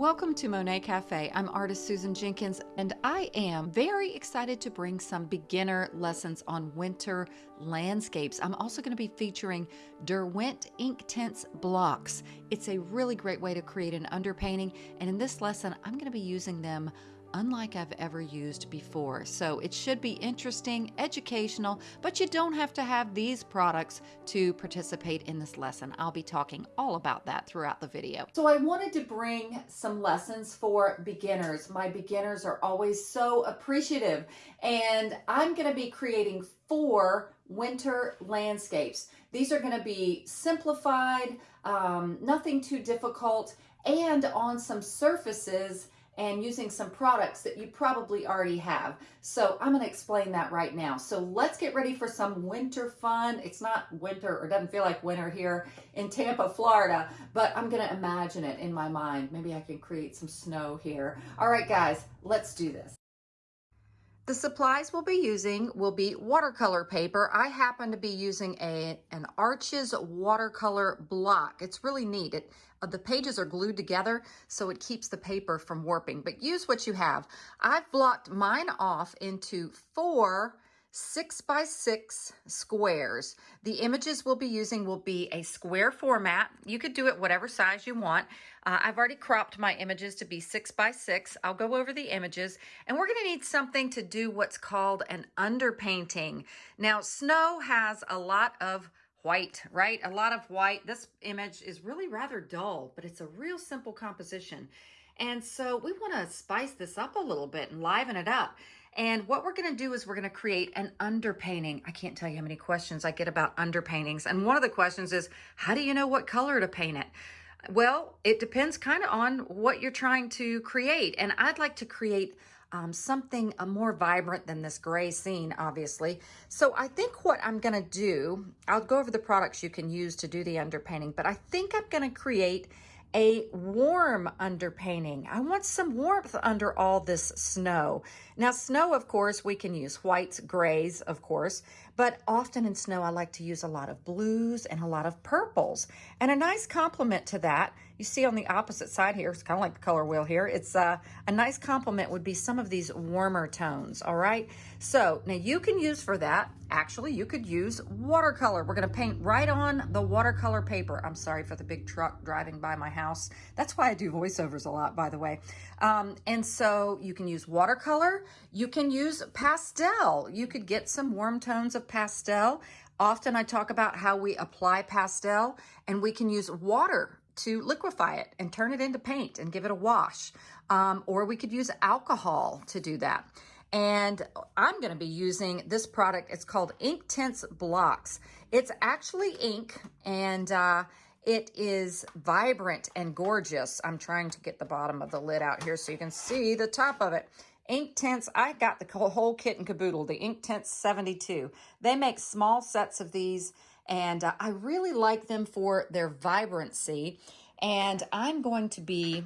Welcome to Monet Cafe. I'm artist Susan Jenkins, and I am very excited to bring some beginner lessons on winter landscapes. I'm also going to be featuring Derwent Inktense blocks. It's a really great way to create an underpainting, and in this lesson, I'm going to be using them unlike I've ever used before. So it should be interesting, educational, but you don't have to have these products to participate in this lesson. I'll be talking all about that throughout the video. So I wanted to bring some lessons for beginners. My beginners are always so appreciative and I'm gonna be creating four winter landscapes. These are gonna be simplified, um, nothing too difficult, and on some surfaces and using some products that you probably already have. So I'm going to explain that right now. So let's get ready for some winter fun. It's not winter or doesn't feel like winter here in Tampa, Florida, but I'm going to imagine it in my mind. Maybe I can create some snow here. All right, guys, let's do this. The supplies we'll be using will be watercolor paper. I happen to be using a an Arches watercolor block. It's really neat. It, uh, the pages are glued together so it keeps the paper from warping, but use what you have. I've blocked mine off into four six by six squares. The images we'll be using will be a square format. You could do it whatever size you want. Uh, I've already cropped my images to be six by six. I'll go over the images and we're gonna need something to do what's called an underpainting. Now, snow has a lot of white, right? A lot of white. This image is really rather dull, but it's a real simple composition. And so we want to spice this up a little bit and liven it up. And what we're going to do is we're going to create an underpainting. I can't tell you how many questions I get about underpaintings. And one of the questions is, how do you know what color to paint it? Well, it depends kind of on what you're trying to create. And I'd like to create um, something uh, more vibrant than this gray scene, obviously. So I think what I'm going to do, I'll go over the products you can use to do the underpainting, but I think I'm going to create a warm underpainting. I want some warmth under all this snow. Now, snow, of course, we can use whites, grays, of course, but often in snow, I like to use a lot of blues and a lot of purples. And a nice complement to that, you see on the opposite side here, it's kind of like the color wheel here, it's uh, a nice complement would be some of these warmer tones, all right? So now you can use for that, actually, you could use watercolor. We're gonna paint right on the watercolor paper. I'm sorry for the big truck driving by my house house. That's why I do voiceovers a lot, by the way. Um, and so you can use watercolor. You can use pastel. You could get some warm tones of pastel. Often I talk about how we apply pastel and we can use water to liquefy it and turn it into paint and give it a wash. Um, or we could use alcohol to do that. And I'm going to be using this product. It's called Ink Inktense Blocks. It's actually ink and uh, it is vibrant and gorgeous. I'm trying to get the bottom of the lid out here so you can see the top of it. Ink Inktense, I got the whole kit and caboodle, the Ink Inktense 72. They make small sets of these and uh, I really like them for their vibrancy. And I'm going to be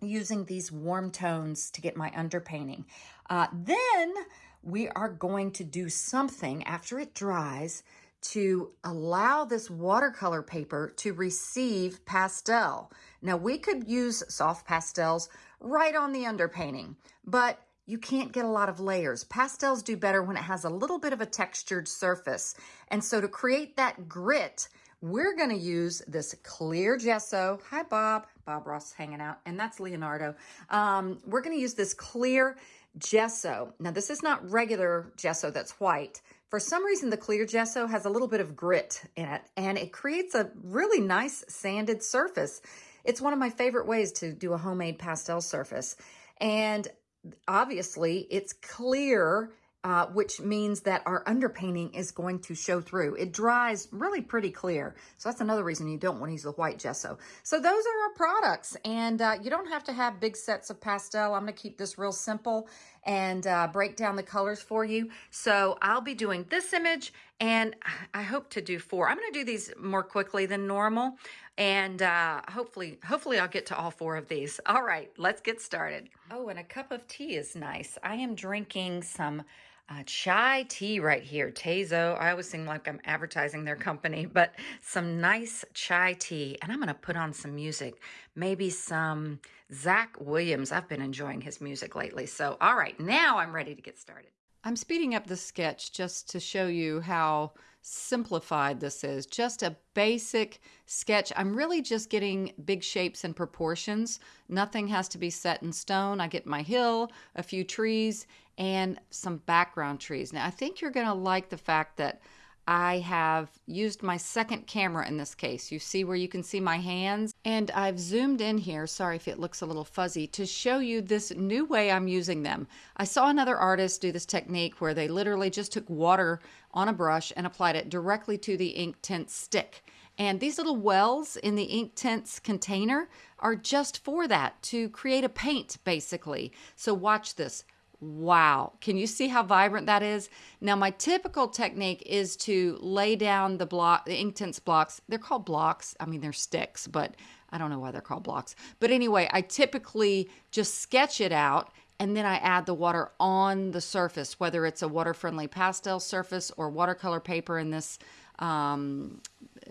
using these warm tones to get my underpainting. Uh, then we are going to do something after it dries to allow this watercolor paper to receive pastel. Now we could use soft pastels right on the underpainting, but you can't get a lot of layers. Pastels do better when it has a little bit of a textured surface. And so to create that grit, we're gonna use this clear gesso. Hi, Bob. Bob Ross hanging out, and that's Leonardo. Um, we're gonna use this clear gesso. Now, this is not regular gesso that's white. For some reason, the clear gesso has a little bit of grit in it, and it creates a really nice sanded surface. It's one of my favorite ways to do a homemade pastel surface. And obviously, it's clear uh, which means that our underpainting is going to show through. It dries really pretty clear. So that's another reason you don't want to use the white gesso. So those are our products. And uh, you don't have to have big sets of pastel. I'm going to keep this real simple and uh, break down the colors for you. So I'll be doing this image and I hope to do four. I'm going to do these more quickly than normal. And uh, hopefully, hopefully I'll get to all four of these. All right, let's get started. Oh, and a cup of tea is nice. I am drinking some uh, chai tea right here, Tazo. I always seem like I'm advertising their company, but some nice chai tea. And I'm going to put on some music, maybe some Zach Williams. I've been enjoying his music lately. So, all right, now I'm ready to get started. I'm speeding up the sketch just to show you how simplified this is. Just a basic sketch. I'm really just getting big shapes and proportions. Nothing has to be set in stone. I get my hill, a few trees, and some background trees. Now, I think you're going to like the fact that I have used my second camera in this case. You see where you can see my hands? And I've zoomed in here, sorry if it looks a little fuzzy, to show you this new way I'm using them. I saw another artist do this technique where they literally just took water on a brush and applied it directly to the Inktense stick. And these little wells in the ink Inktense container are just for that, to create a paint basically. So watch this. Wow. Can you see how vibrant that is? Now, my typical technique is to lay down the block, the ink Inktense blocks. They're called blocks. I mean, they're sticks, but I don't know why they're called blocks. But anyway, I typically just sketch it out and then I add the water on the surface, whether it's a water-friendly pastel surface or watercolor paper in this um,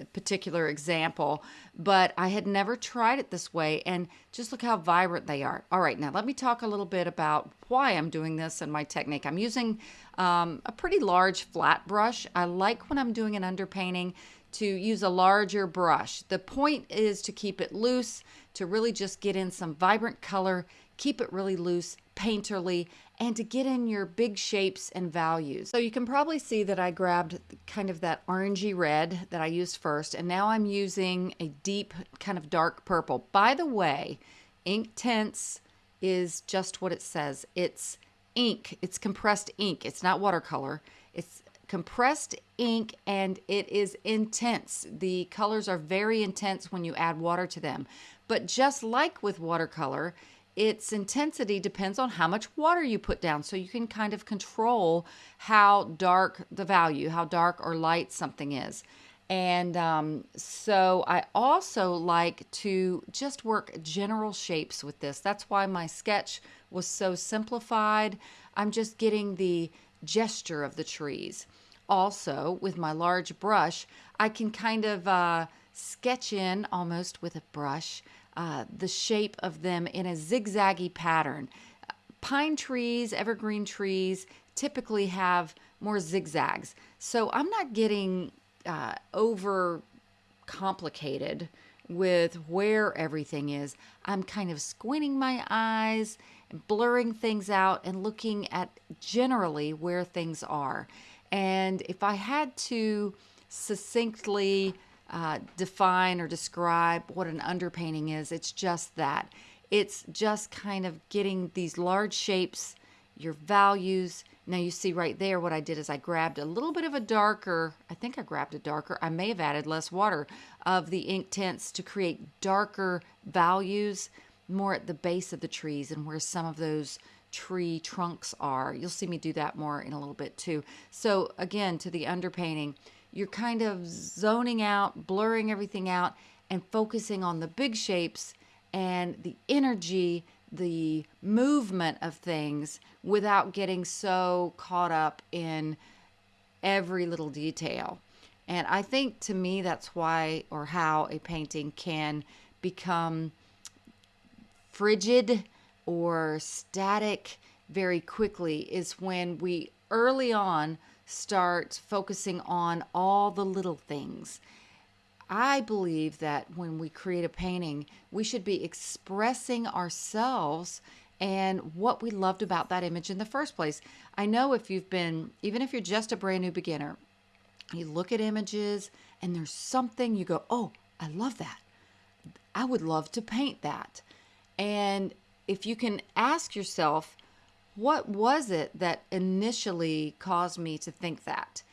particular example, but I had never tried it this way. And just look how vibrant they are. All right, now let me talk a little bit about why I'm doing this and my technique. I'm using um, a pretty large flat brush. I like when I'm doing an underpainting to use a larger brush. The point is to keep it loose, to really just get in some vibrant color, keep it really loose, painterly, and to get in your big shapes and values. So you can probably see that I grabbed kind of that orangey red that I used first, and now I'm using a deep kind of dark purple. By the way, Inktense is just what it says. It's ink. It's compressed ink. It's not watercolor. It's compressed ink and it is intense. The colors are very intense when you add water to them. But just like with watercolor, its intensity depends on how much water you put down. So you can kind of control how dark the value, how dark or light something is. And um, so I also like to just work general shapes with this. That's why my sketch was so simplified. I'm just getting the gesture of the trees. Also, with my large brush, I can kind of uh, sketch in almost with a brush uh, the shape of them in a zigzaggy pattern. Pine trees, evergreen trees typically have more zigzags. So I'm not getting uh, over complicated with where everything is. I'm kind of squinting my eyes, and blurring things out, and looking at generally where things are. And if I had to succinctly uh, define or describe what an underpainting is. It's just that. It's just kind of getting these large shapes, your values. Now you see right there what I did is I grabbed a little bit of a darker, I think I grabbed a darker, I may have added less water of the Inktense to create darker values more at the base of the trees and where some of those tree trunks are. You'll see me do that more in a little bit too. So again, to the underpainting, you're kind of zoning out, blurring everything out, and focusing on the big shapes and the energy, the movement of things without getting so caught up in every little detail. And I think to me, that's why or how a painting can become frigid or static very quickly is when we early on start focusing on all the little things. I believe that when we create a painting, we should be expressing ourselves and what we loved about that image in the first place. I know if you've been, even if you're just a brand new beginner, you look at images and there's something you go, oh, I love that. I would love to paint that. And if you can ask yourself, what was it that initially caused me to think that?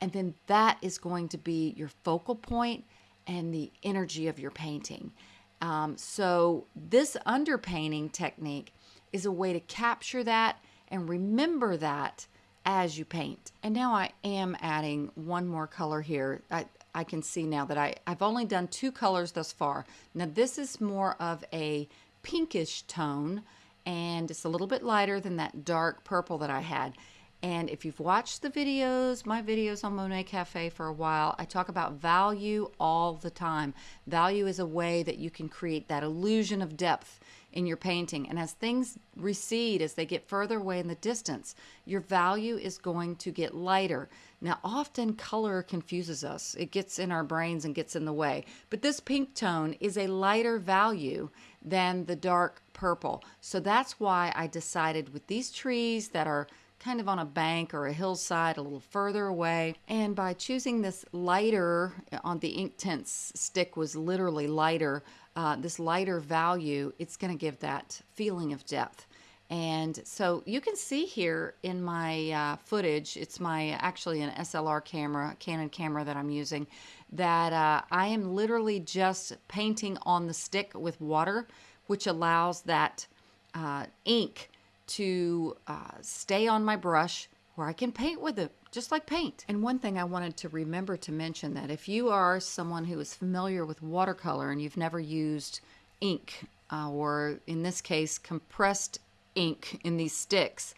And then that is going to be your focal point and the energy of your painting. Um, so, this underpainting technique is a way to capture that and remember that as you paint. And now I am adding one more color here. I, I can see now that I, I've only done two colors thus far. Now, this is more of a pinkish tone and it's a little bit lighter than that dark purple that I had. And if you've watched the videos, my videos on Monet Cafe for a while, I talk about value all the time. Value is a way that you can create that illusion of depth in your painting. And as things recede, as they get further away in the distance, your value is going to get lighter. Now, often color confuses us. It gets in our brains and gets in the way. But this pink tone is a lighter value than the dark purple. So that's why I decided with these trees that are kind of on a bank or a hillside a little further away. And by choosing this lighter on the Inktense stick was literally lighter, uh, this lighter value, it's going to give that feeling of depth. And so you can see here in my uh, footage, it's my actually an SLR camera, Canon camera that I'm using, that uh, I am literally just painting on the stick with water, which allows that uh, ink to uh, stay on my brush where I can paint with it, just like paint. And one thing I wanted to remember to mention that if you are someone who is familiar with watercolor and you've never used ink, uh, or in this case, compressed ink in these sticks,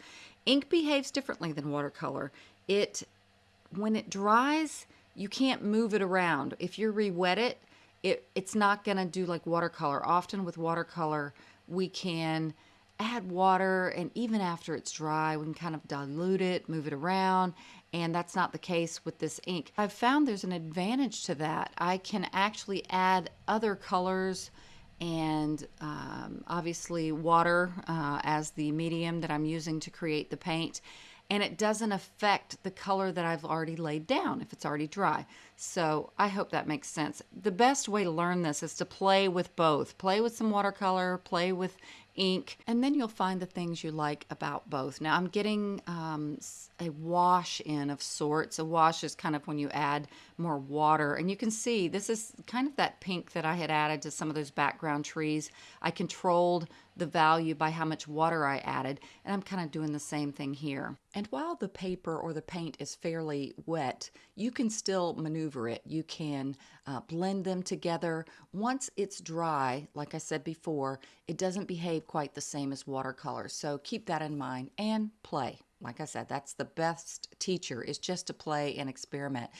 ink behaves differently than watercolor. It, when it dries, you can't move it around. If you re-wet it, it it's not going to do like watercolor. Often with watercolor, we can add water and even after it's dry we can kind of dilute it move it around and that's not the case with this ink i've found there's an advantage to that i can actually add other colors and um, obviously water uh, as the medium that i'm using to create the paint and it doesn't affect the color that I've already laid down if it's already dry. So I hope that makes sense. The best way to learn this is to play with both. Play with some watercolor, play with ink, and then you'll find the things you like about both. Now I'm getting um, a wash in of sorts. A wash is kind of when you add more water, and you can see this is kind of that pink that I had added to some of those background trees. I controlled the value by how much water I added, and I'm kind of doing the same thing here. And while the paper or the paint is fairly wet, you can still maneuver it. You can uh, blend them together. Once it's dry, like I said before, it doesn't behave quite the same as watercolor. So keep that in mind and play. Like I said, that's the best teacher is just to play and experiment.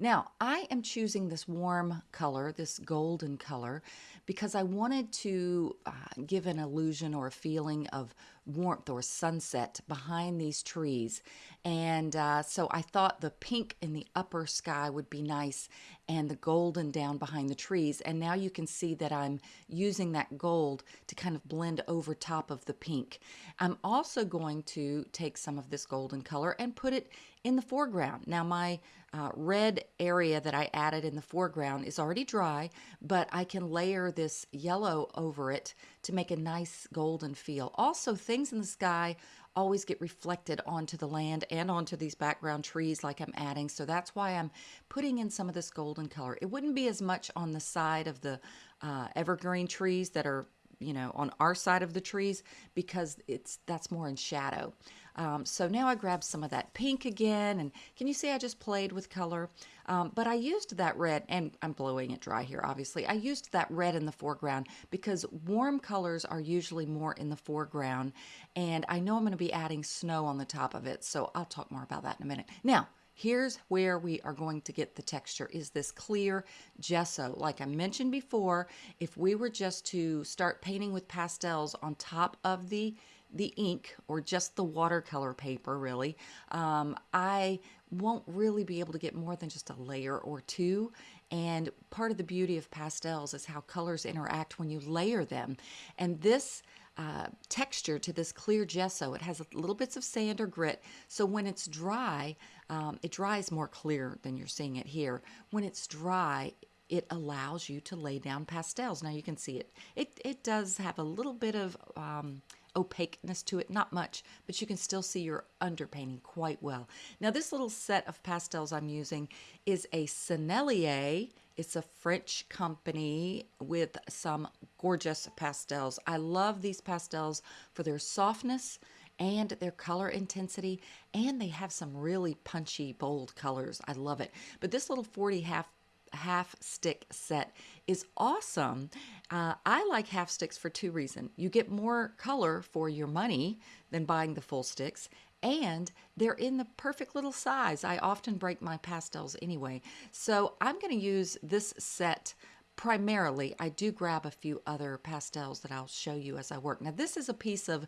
Now, I am choosing this warm color, this golden color, because I wanted to uh, give an illusion or a feeling of warmth or sunset behind these trees. And uh, so I thought the pink in the upper sky would be nice and the golden down behind the trees. And now you can see that I'm using that gold to kind of blend over top of the pink. I'm also going to take some of this golden color and put it in the foreground. Now my uh, red area that I added in the foreground is already dry, but I can layer this yellow over it to make a nice golden feel. Also, things in the sky always get reflected onto the land and onto these background trees like I'm adding. So that's why I'm putting in some of this golden color. It wouldn't be as much on the side of the uh, evergreen trees that are you know on our side of the trees because it's that's more in shadow um, so now I grabbed some of that pink again, and can you see I just played with color? Um, but I used that red, and I'm blowing it dry here, obviously. I used that red in the foreground because warm colors are usually more in the foreground, and I know I'm going to be adding snow on the top of it, so I'll talk more about that in a minute. Now, here's where we are going to get the texture is this clear gesso like i mentioned before if we were just to start painting with pastels on top of the the ink or just the watercolor paper really, um, I won't really be able to get more than just a layer or two. And part of the beauty of pastels is how colors interact when you layer them. And this uh, texture to this clear gesso, it has little bits of sand or grit. So when it's dry, um, it dries more clear than you're seeing it here. When it's dry, it allows you to lay down pastels. Now you can see it. It, it does have a little bit of um, opaqueness to it, not much, but you can still see your underpainting quite well. Now this little set of pastels I'm using is a Sennelier. It's a French company with some gorgeous pastels. I love these pastels for their softness and their color intensity, and they have some really punchy, bold colors. I love it. But this little 40 half half stick set is awesome. Uh, I like half sticks for two reasons. You get more color for your money than buying the full sticks, and they're in the perfect little size. I often break my pastels anyway. So I'm going to use this set primarily. I do grab a few other pastels that I'll show you as I work. Now this is a piece of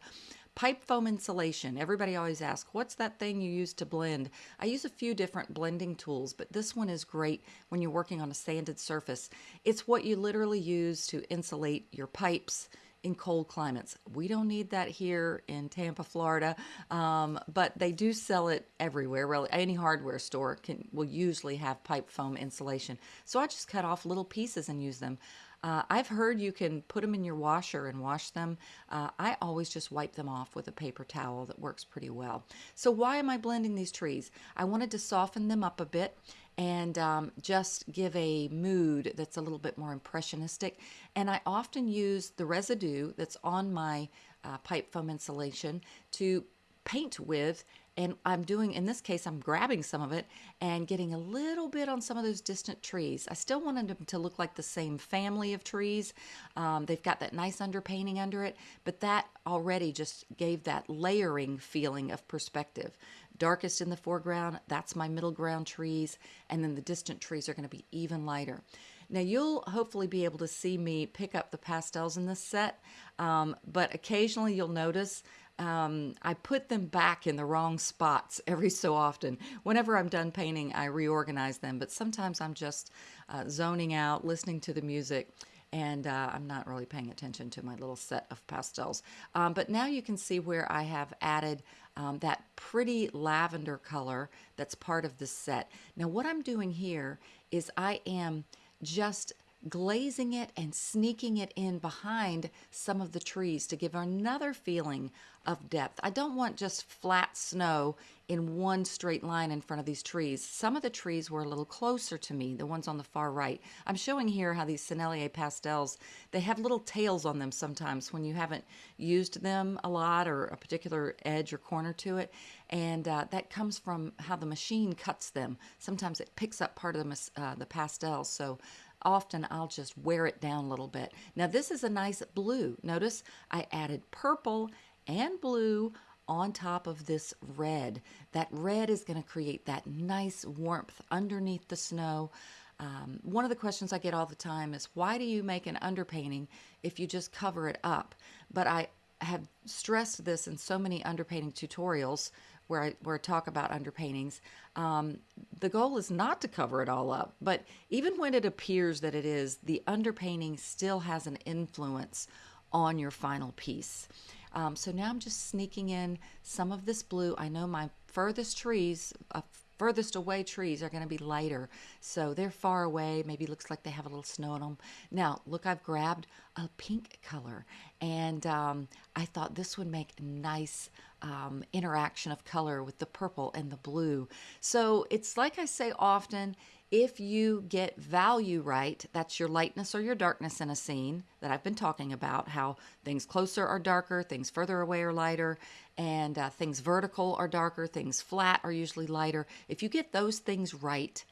pipe foam insulation. Everybody always asks, what's that thing you use to blend? I use a few different blending tools, but this one is great when you're working on a sanded surface. It's what you literally use to insulate your pipes, in cold climates. We don't need that here in Tampa, Florida, um, but they do sell it everywhere. Really, any hardware store can will usually have pipe foam insulation. So I just cut off little pieces and use them. Uh, I've heard you can put them in your washer and wash them. Uh, I always just wipe them off with a paper towel that works pretty well. So why am I blending these trees? I wanted to soften them up a bit and um, just give a mood that's a little bit more impressionistic. And I often use the residue that's on my uh, pipe foam insulation to paint with and I'm doing in this case I'm grabbing some of it and getting a little bit on some of those distant trees. I still wanted them to look like the same family of trees. Um, they've got that nice underpainting under it but that already just gave that layering feeling of perspective. Darkest in the foreground that's my middle ground trees and then the distant trees are going to be even lighter. Now you'll hopefully be able to see me pick up the pastels in this set, um, but occasionally you'll notice um, I put them back in the wrong spots every so often. Whenever I'm done painting, I reorganize them, but sometimes I'm just uh, zoning out, listening to the music, and uh, I'm not really paying attention to my little set of pastels. Um, but now you can see where I have added um, that pretty lavender color that's part of this set. Now what I'm doing here is I am just glazing it and sneaking it in behind some of the trees to give another feeling of depth. I don't want just flat snow in one straight line in front of these trees. Some of the trees were a little closer to me, the ones on the far right. I'm showing here how these Sennelier pastels, they have little tails on them sometimes when you haven't used them a lot or a particular edge or corner to it. And uh, that comes from how the machine cuts them. Sometimes it picks up part of the, uh, the pastels. So often I'll just wear it down a little bit. Now this is a nice blue. Notice I added purple and blue on top of this red. That red is going to create that nice warmth underneath the snow. Um, one of the questions I get all the time is why do you make an underpainting if you just cover it up? But I have stressed this in so many underpainting tutorials where I, where I talk about underpaintings. Um, the goal is not to cover it all up, but even when it appears that it is, the underpainting still has an influence on your final piece. Um, so now I'm just sneaking in some of this blue. I know my furthest trees, uh, furthest away trees are going to be lighter. So they're far away. Maybe looks like they have a little snow on them. Now, look, I've grabbed a pink color and um, I thought this would make nice um, interaction of color with the purple and the blue. So it's like I say often, if you get value right, that's your lightness or your darkness in a scene that I've been talking about, how things closer are darker, things further away are lighter, and uh, things vertical are darker, things flat are usually lighter. If you get those things right,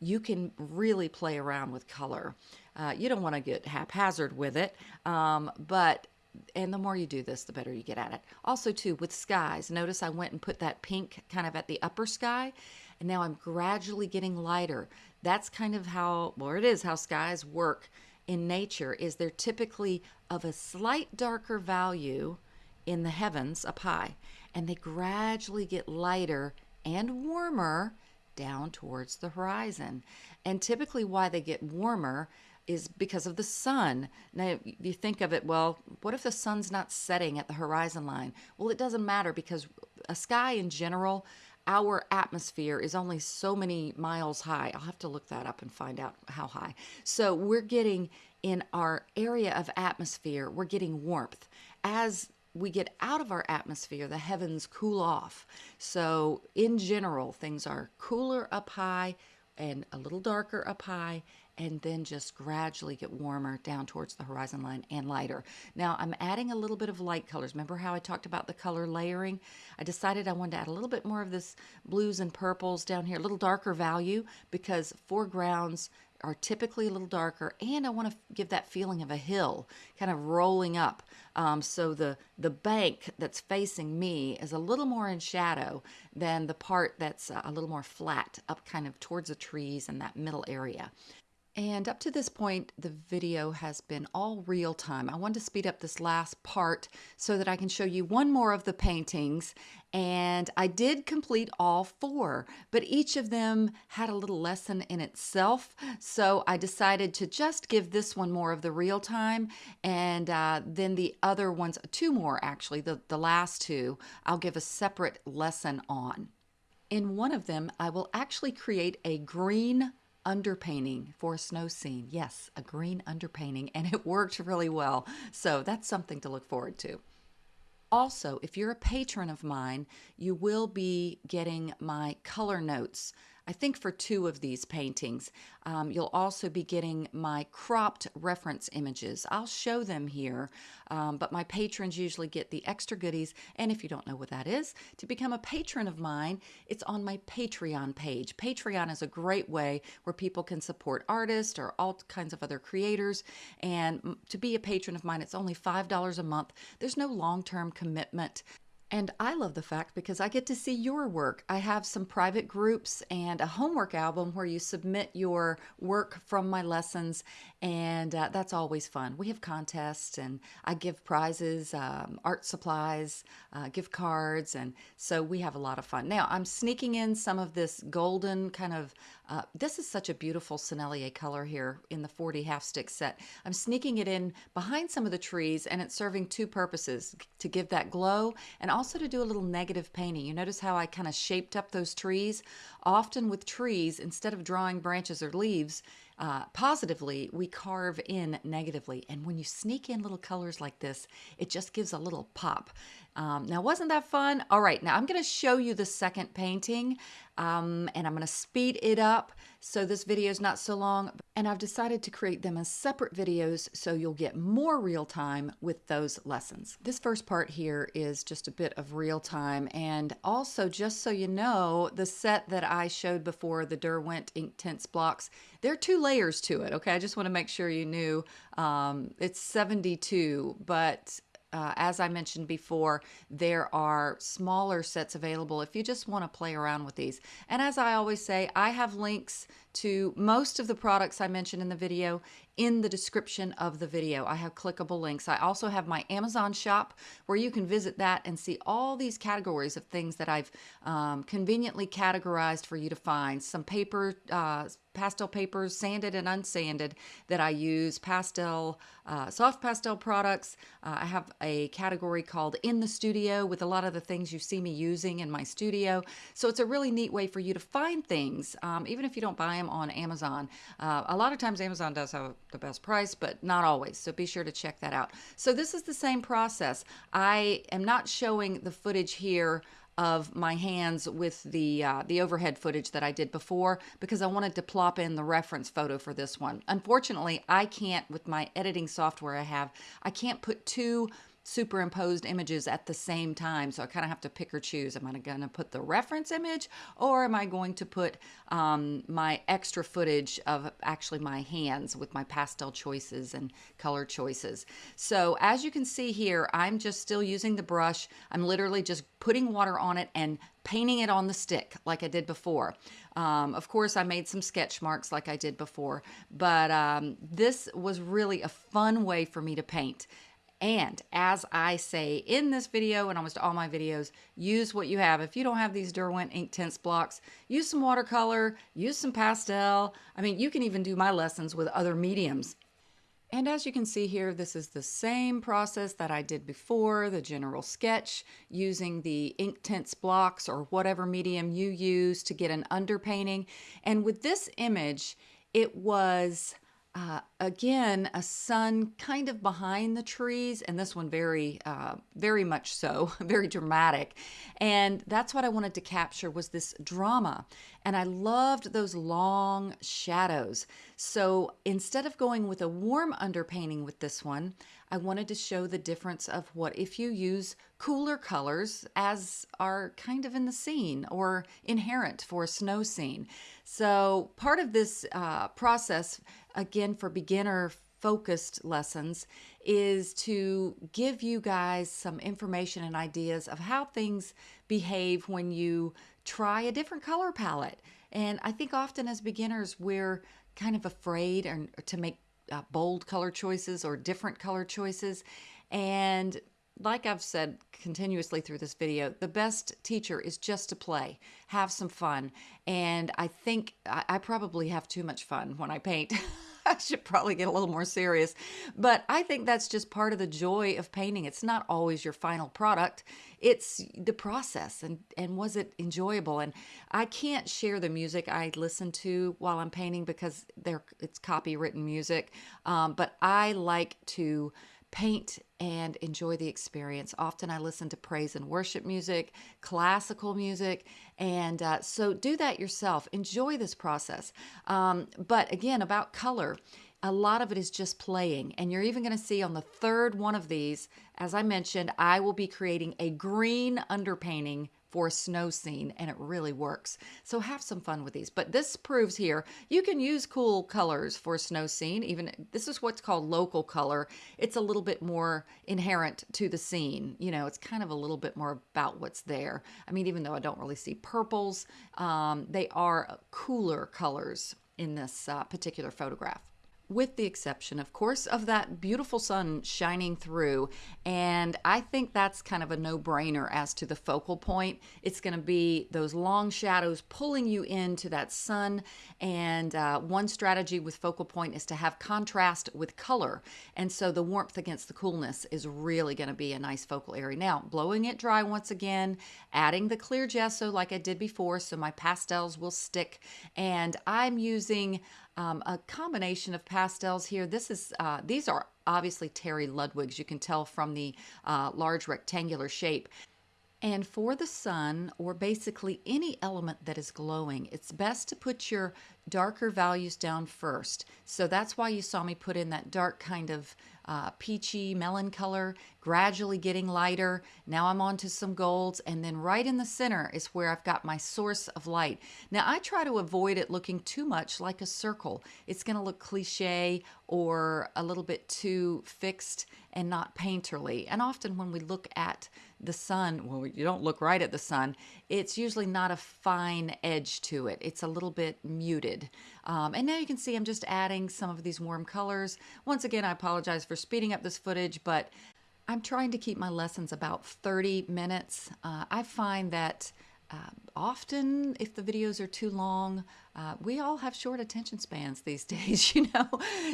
you can really play around with color. Uh, you don't want to get haphazard with it, um, but and the more you do this, the better you get at it. Also, too, with skies, notice I went and put that pink kind of at the upper sky and now I'm gradually getting lighter. That's kind of how, well, it is how skies work in nature, is they're typically of a slight darker value in the heavens up high, and they gradually get lighter and warmer down towards the horizon. And typically, why they get warmer is because of the sun. Now, you think of it, well, what if the sun's not setting at the horizon line? Well, it doesn't matter because a sky in general our atmosphere is only so many miles high. I'll have to look that up and find out how high. So we're getting in our area of atmosphere, we're getting warmth. As we get out of our atmosphere, the heavens cool off. So in general, things are cooler up high and a little darker up high and then just gradually get warmer down towards the horizon line and lighter. Now I'm adding a little bit of light colors. Remember how I talked about the color layering? I decided I wanted to add a little bit more of this blues and purples down here, a little darker value because foregrounds are typically a little darker, and I want to give that feeling of a hill kind of rolling up. Um, so the, the bank that's facing me is a little more in shadow than the part that's a little more flat up kind of towards the trees and that middle area. And up to this point, the video has been all real time. I wanted to speed up this last part so that I can show you one more of the paintings. And I did complete all four, but each of them had a little lesson in itself. So I decided to just give this one more of the real time. And uh, then the other ones, two more actually, the, the last two, I'll give a separate lesson on. In one of them, I will actually create a green underpainting for a snow scene. Yes, a green underpainting, and it worked really well. So that's something to look forward to. Also, if you're a patron of mine, you will be getting my color notes I think for two of these paintings. Um, you'll also be getting my cropped reference images. I'll show them here, um, but my patrons usually get the extra goodies. And if you don't know what that is, to become a patron of mine, it's on my Patreon page. Patreon is a great way where people can support artists or all kinds of other creators. And to be a patron of mine, it's only $5 a month. There's no long term commitment. And I love the fact because I get to see your work. I have some private groups and a homework album where you submit your work from my lessons, and uh, that's always fun. We have contests, and I give prizes, um, art supplies, uh, gift cards, and so we have a lot of fun. Now, I'm sneaking in some of this golden kind of uh, this is such a beautiful Sennelier color here in the 40 half stick set. I'm sneaking it in behind some of the trees and it's serving two purposes, to give that glow and also to do a little negative painting. You notice how I kind of shaped up those trees? Often with trees, instead of drawing branches or leaves, uh, positively, we carve in negatively. And when you sneak in little colors like this, it just gives a little pop. Um, now, wasn't that fun? All right, now I'm going to show you the second painting um, and I'm going to speed it up so this video is not so long. And I've decided to create them as separate videos so you'll get more real time with those lessons. This first part here is just a bit of real time. And also, just so you know, the set that I showed before, the Derwent Inktense blocks, there are two layers to it. Okay, I just want to make sure you knew um, it's 72, but uh, as I mentioned before, there are smaller sets available if you just want to play around with these. And as I always say, I have links to most of the products I mentioned in the video in the description of the video. I have clickable links. I also have my Amazon shop where you can visit that and see all these categories of things that I've um, conveniently categorized for you to find. Some paper, uh, pastel papers, sanded and unsanded that I use, pastel, uh, soft pastel products. Uh, I have a category called In the Studio with a lot of the things you see me using in my studio. So it's a really neat way for you to find things, um, even if you don't buy them on Amazon. Uh, a lot of times Amazon does have the best price, but not always. So be sure to check that out. So this is the same process. I am not showing the footage here of my hands with the uh, the overhead footage that I did before because I wanted to plop in the reference photo for this one. Unfortunately, I can't with my editing software I have, I can't put two superimposed images at the same time. So I kind of have to pick or choose. Am I going to put the reference image or am I going to put um, my extra footage of actually my hands with my pastel choices and color choices? So as you can see here, I'm just still using the brush. I'm literally just putting water on it and painting it on the stick like I did before. Um, of course, I made some sketch marks like I did before, but um, this was really a fun way for me to paint. And as I say in this video and almost all my videos, use what you have. If you don't have these Derwent ink Inktense blocks, use some watercolor, use some pastel. I mean, you can even do my lessons with other mediums. And as you can see here, this is the same process that I did before, the general sketch, using the Inktense blocks or whatever medium you use to get an underpainting. And with this image, it was uh, again, a sun kind of behind the trees, and this one very, uh, very much so, very dramatic. And that's what I wanted to capture was this drama. And I loved those long shadows. So instead of going with a warm underpainting with this one, I wanted to show the difference of what if you use cooler colors as are kind of in the scene or inherent for a snow scene. So part of this uh, process again for beginner focused lessons is to give you guys some information and ideas of how things behave when you try a different color palette. And I think often as beginners, we're kind of afraid or, to make uh, bold color choices or different color choices. And like I've said continuously through this video, the best teacher is just to play, have some fun. And I think I, I probably have too much fun when I paint. I should probably get a little more serious. But I think that's just part of the joy of painting. It's not always your final product. It's the process and and was it enjoyable? And I can't share the music I listen to while I'm painting because they're it's copywritten music. Um, but I like to paint and enjoy the experience. Often I listen to praise and worship music, classical music, and uh, so do that yourself. Enjoy this process. Um, but again, about color, a lot of it is just playing. And you're even going to see on the third one of these, as I mentioned, I will be creating a green underpainting for a snow scene and it really works. So have some fun with these. But this proves here you can use cool colors for a snow scene. Even this is what's called local color. It's a little bit more inherent to the scene. You know, it's kind of a little bit more about what's there. I mean, even though I don't really see purples, um, they are cooler colors in this uh, particular photograph with the exception, of course, of that beautiful sun shining through. And I think that's kind of a no brainer as to the focal point. It's going to be those long shadows pulling you into that sun. And uh, one strategy with focal point is to have contrast with color. And so the warmth against the coolness is really going to be a nice focal area. Now, blowing it dry once again, adding the clear gesso like I did before, so my pastels will stick. And I'm using um, a combination of pastels here. This is uh, these are obviously Terry Ludwig's. You can tell from the uh, large rectangular shape. And for the sun, or basically any element that is glowing, it's best to put your darker values down first. So that's why you saw me put in that dark kind of uh, peachy melon color, gradually getting lighter. Now I'm on to some golds, and then right in the center is where I've got my source of light. Now I try to avoid it looking too much like a circle. It's going to look cliche or a little bit too fixed and not painterly. And often when we look at the sun, well, you don't look right at the sun, it's usually not a fine edge to it. It's a little bit muted. Um, and now you can see I'm just adding some of these warm colors. Once again, I apologize for speeding up this footage, but I'm trying to keep my lessons about 30 minutes. Uh, I find that uh, often if the videos are too long, uh, we all have short attention spans these days, you know.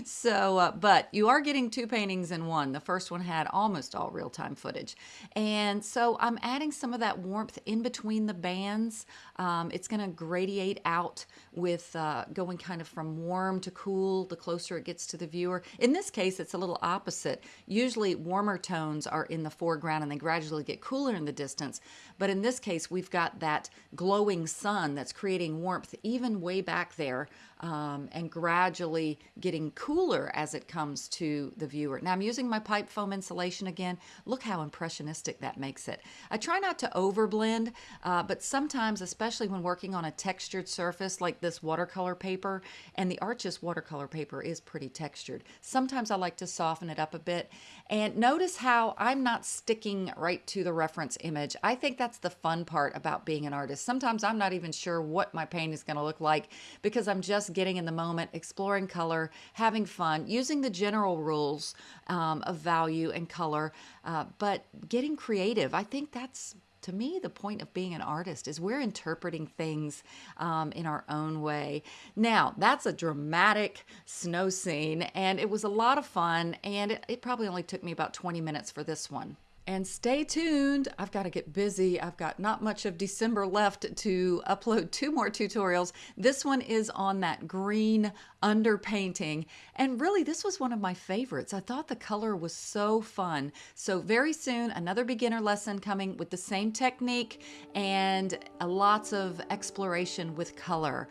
So, uh, but you are getting two paintings in one. The first one had almost all real time footage. And so I'm adding some of that warmth in between the bands. Um, it's going to gradiate out with uh, going kind of from warm to cool the closer it gets to the viewer. In this case, it's a little opposite. Usually, warmer tones are in the foreground and they gradually get cooler in the distance. But in this case, we've got that glowing sun that's creating warmth even way back there um, and gradually getting cooler as it comes to the viewer. Now I'm using my pipe foam insulation again. Look how impressionistic that makes it. I try not to overblend, uh, but sometimes, especially when working on a textured surface like this watercolor paper, and the Arches watercolor paper is pretty textured, sometimes I like to soften it up a bit. And notice how I'm not sticking right to the reference image. I think that's the fun part about being an artist. Sometimes I'm not even sure what my paint is going to look like because I'm just getting in the moment, exploring color, having fun, using the general rules um, of value and color, uh, but getting creative. I think that's to me the point of being an artist is we're interpreting things um, in our own way now that's a dramatic snow scene and it was a lot of fun and it, it probably only took me about 20 minutes for this one And stay tuned. I've got to get busy. I've got not much of December left to upload two more tutorials. This one is on that green underpainting. And really, this was one of my favorites. I thought the color was so fun. So very soon, another beginner lesson coming with the same technique and lots of exploration with color.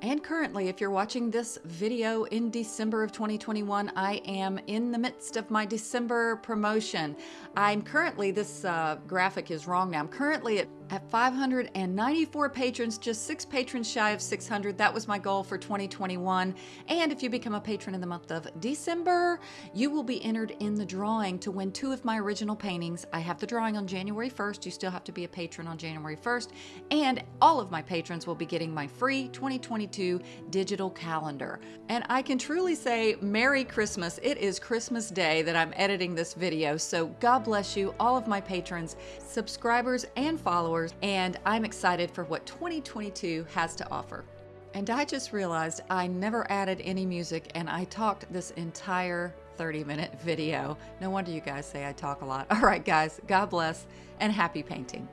And currently, if you're watching this video in December of 2021, I am in the midst of my December promotion. I'm currently, this uh, graphic is wrong now, I'm currently at at 594 patrons, just six patrons shy of 600. That was my goal for 2021. And if you become a patron in the month of December, you will be entered in the drawing to win two of my original paintings. I have the drawing on January 1st. You still have to be a patron on January 1st. And all of my patrons will be getting my free 2022 digital calendar. And I can truly say Merry Christmas. It is Christmas Day that I'm editing this video. So God bless you, all of my patrons, subscribers, and followers and I'm excited for what 2022 has to offer. And I just realized I never added any music and I talked this entire 30 minute video. No wonder you guys say I talk a lot. All right, guys, God bless and happy painting.